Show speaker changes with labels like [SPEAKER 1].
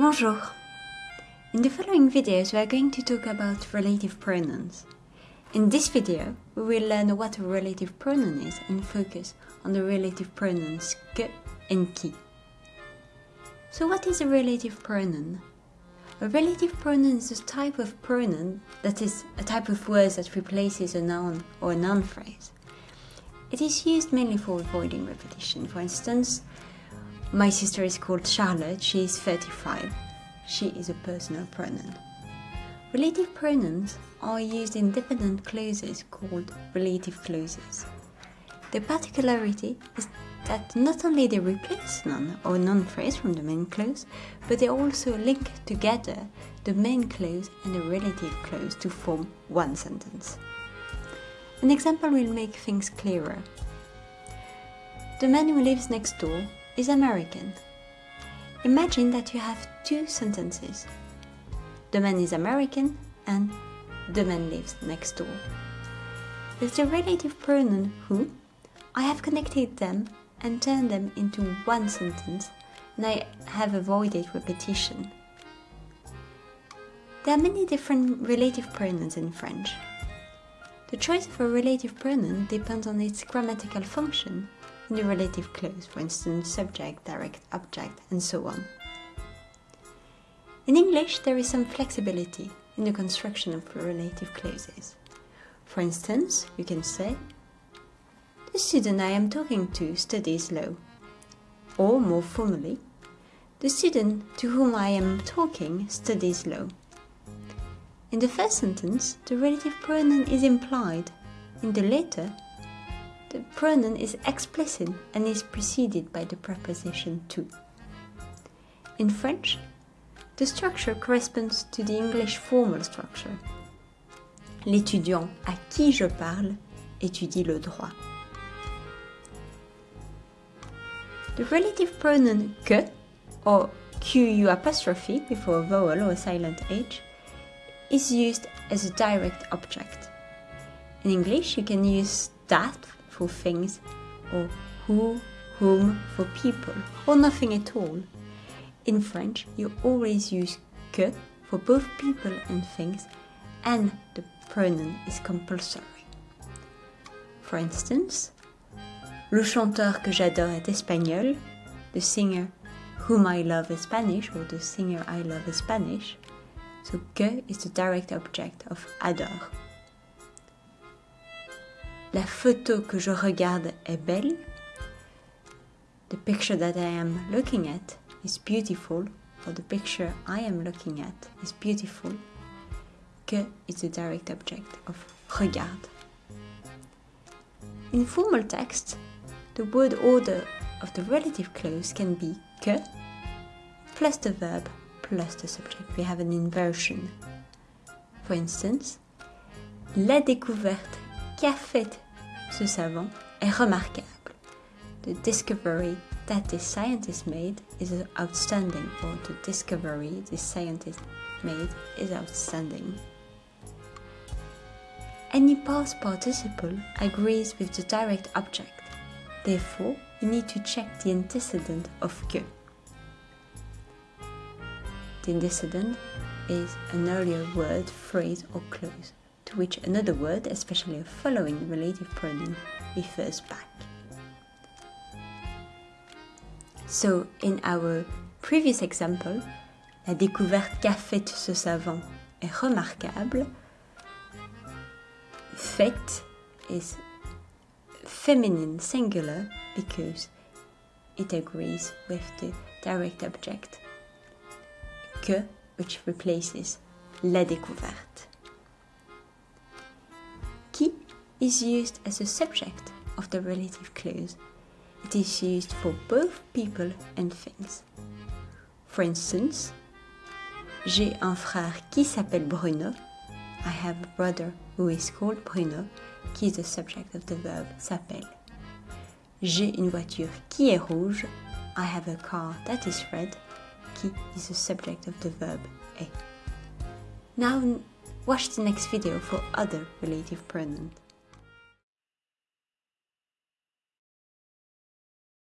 [SPEAKER 1] Bonjour! In the following videos we are going to talk about relative pronouns. In this video we will learn what a relative pronoun is and focus on the relative pronouns que and qui. So what is a relative pronoun? A relative pronoun is a type of pronoun that is a type of word that replaces a noun or a noun phrase. It is used mainly for avoiding repetition. For instance, my sister is called Charlotte, she is 35. She is a personal pronoun. Relative pronouns are used in dependent clauses called relative clauses. The particularity is that not only they replace noun or noun phrase from the main clause, but they also link together the main clause and the relative clause to form one sentence. An example will make things clearer. The man who lives next door is American. Imagine that you have two sentences. The man is American and the man lives next door. With the relative pronoun who, I have connected them and turned them into one sentence and I have avoided repetition. There are many different relative pronouns in French. The choice of a relative pronoun depends on its grammatical function the relative clause, for instance, subject, direct object, and so on. In English, there is some flexibility in the construction of relative clauses. For instance, you can say, The student I am talking to studies law. Or more formally, The student to whom I am talking studies law. In the first sentence, the relative pronoun is implied. In the later, the pronoun is explicit and is preceded by the preposition to. In French, the structure corresponds to the English formal structure. L'étudiant à qui je parle étudie le droit. The relative pronoun que, or QU apostrophe before a vowel or a silent H, is used as a direct object. In English, you can use that for things, or who, whom for people, or nothing at all. In French, you always use que for both people and things, and the pronoun is compulsory. For instance, le chanteur que j'adore est espagnol, the singer whom I love is Spanish, or the singer I love is Spanish. So que is the direct object of adore. La photo que je regarde est belle. The picture that I am looking at is beautiful, or the picture I am looking at is beautiful. Que is the direct object of regarde. In formal text, the word order of the relative clause can be que plus the verb plus the subject. We have an inversion. For instance, la découverte qu'a faite ce savant est remarquable. The discovery that this scientist made is outstanding, or the discovery this scientist made is outstanding. Any past participle agrees with the direct object. Therefore, you need to check the antecedent of que. The antecedent is an earlier word, phrase, or clause to which another word, especially a following relative pronoun, refers back. So, in our previous example, la découverte qu'a faite ce savant est remarquable. Fait is feminine singular because it agrees with the direct object que, which replaces la découverte. Is used as a subject of the relative clause. It is used for both people and things. For instance, j'ai un frère qui s'appelle Bruno. I have a brother who is called Bruno, qui is the subject of the verb s'appelle. J'ai une voiture qui est rouge. I have a car that is red, qui is the subject of the verb est. Now watch the next video for other relative pronouns.